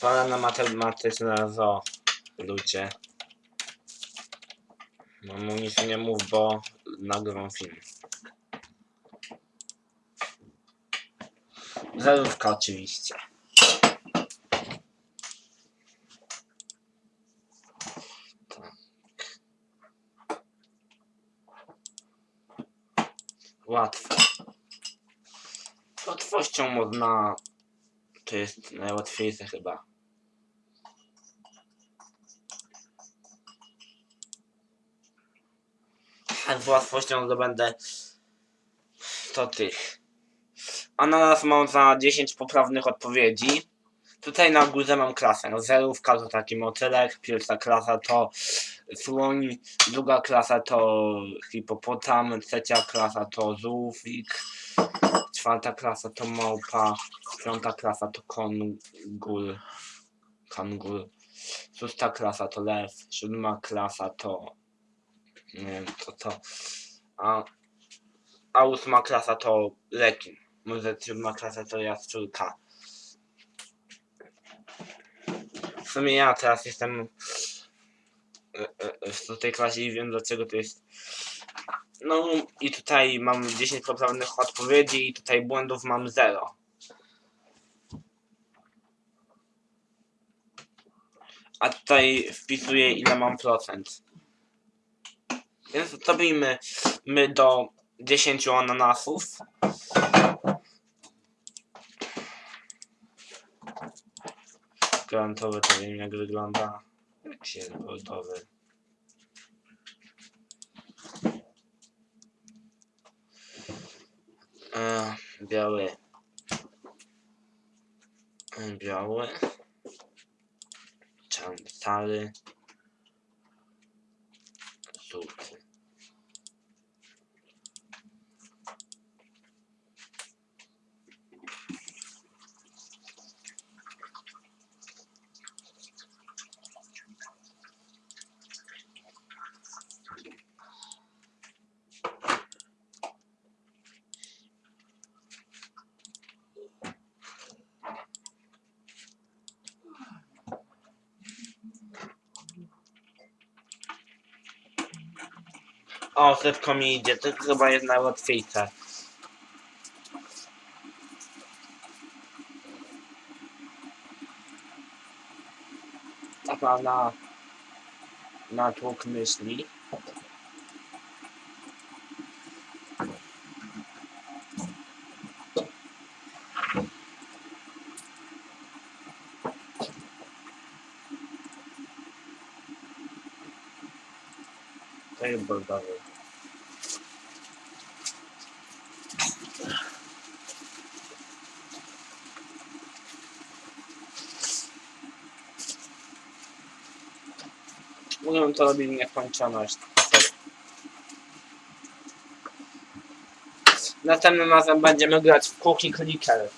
Pana na matematyczne zo. Ludzie. No mu nic nie mów, bo nagrywam film. Zerówka oczywiście. Tak. Łatwe. Z łatwością można... To jest najłatwiejsze chyba. A z łatwością zdobędę 100 tych. Ananas mam za 10 poprawnych odpowiedzi. Tutaj na górze mam klasę. Zerówka to taki motylek, pierwsza klasa to słoń, druga klasa to hipopotam, trzecia klasa to żółwik, czwarta klasa to małpa, piąta klasa to kongur, kangur, szósta klasa to lew, siódma klasa to nie wiem co to, a, a ósma klasa to rekin. Może siódma klasa to jaszczurka. W sumie ja teraz jestem e, e, w tej klasie i wiem dlaczego to jest. No i tutaj mam 10 poprawnych odpowiedzi i tutaj błędów mam 0. A tutaj wpisuję ile mam procent. Więc zrobimy my do 10 ananasów. Granatowy to wiem jak wygląda. Jak się goldowy. E, biały. Biały. Czarny, O, szybko mi idzie. To chyba jest najłatwiejsze. Taka na natłok myśli. Jest bordowy. Mówią to robić nieskończoność. Następnym razem będziemy grać w Cookie Clicker.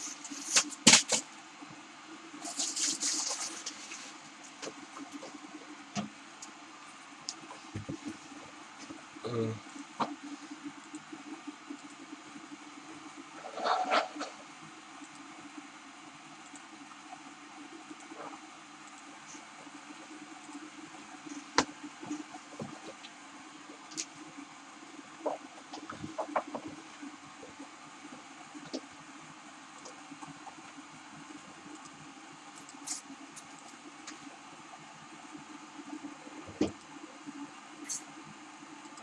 uh,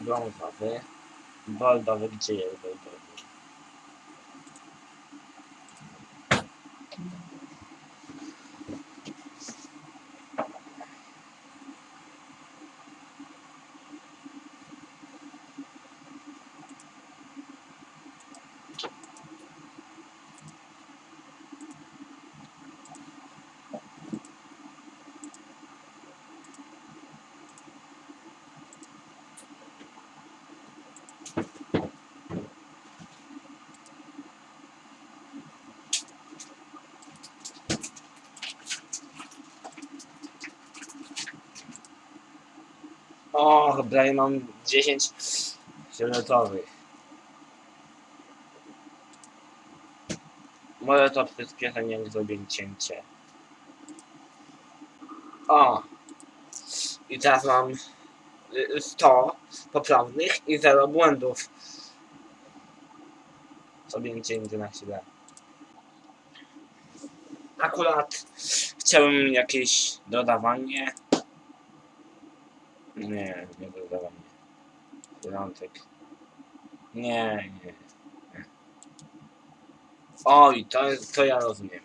blanc, on va vert. Bald avec O, ja mam 10 fioletowych. Może to przyspieszenie jak zrobię cięcie. O! I teraz mam y, 100 poprawnych i 0 błędów. Sobie nigdy na chwilę. Akurat chciałem jakieś dodawanie. Nie, nie dodawanie. Piątek. Nie, nie. Oj, to, to ja rozumiem.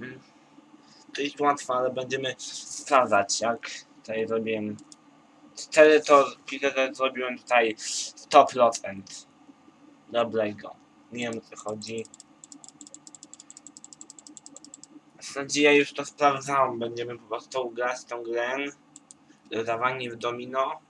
Mhm. To jest łatwe, ale będziemy sprawdzać, jak tutaj zrobiłem. Wtedy to wtedy zrobiłem tutaj 100% dobrego. Nie wiem o co chodzi. W zasadzie już to sprawdzałem. Będziemy po prostu grać tą grę. Dodawanie w domino.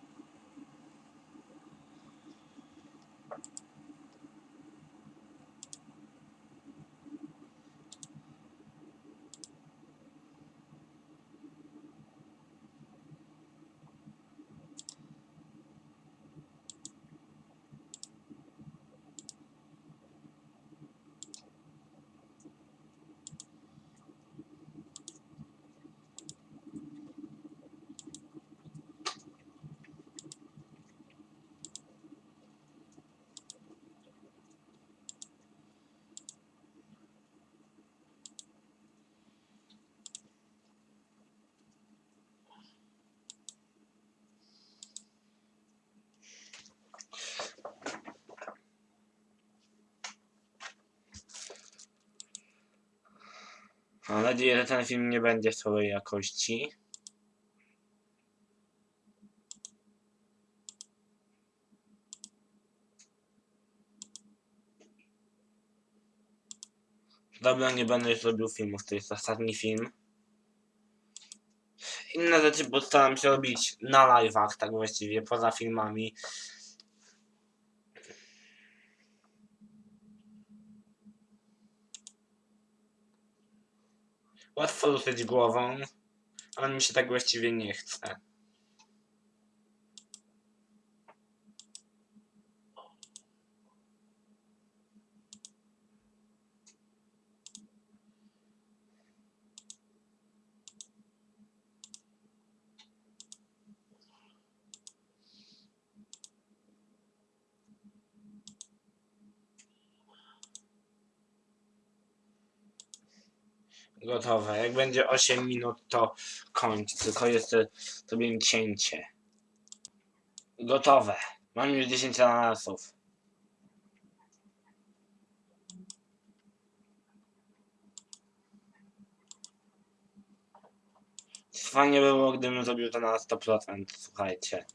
Mam nadzieję, że ten film nie będzie słabej jakości. Dobra, nie będę już robił filmów, to jest ostatni film. Inne rzeczy postaram się robić na live'ach, tak właściwie, poza filmami. Łatwo ruszyć głową, ale mi się tak właściwie nie chce. Gotowe. Jak będzie 8 minut, to kończ. Tylko jeszcze zrobię cięcie. Gotowe. Mam już 10 ananasów. Fajnie by było, gdybym zrobił to na 100%, słuchajcie.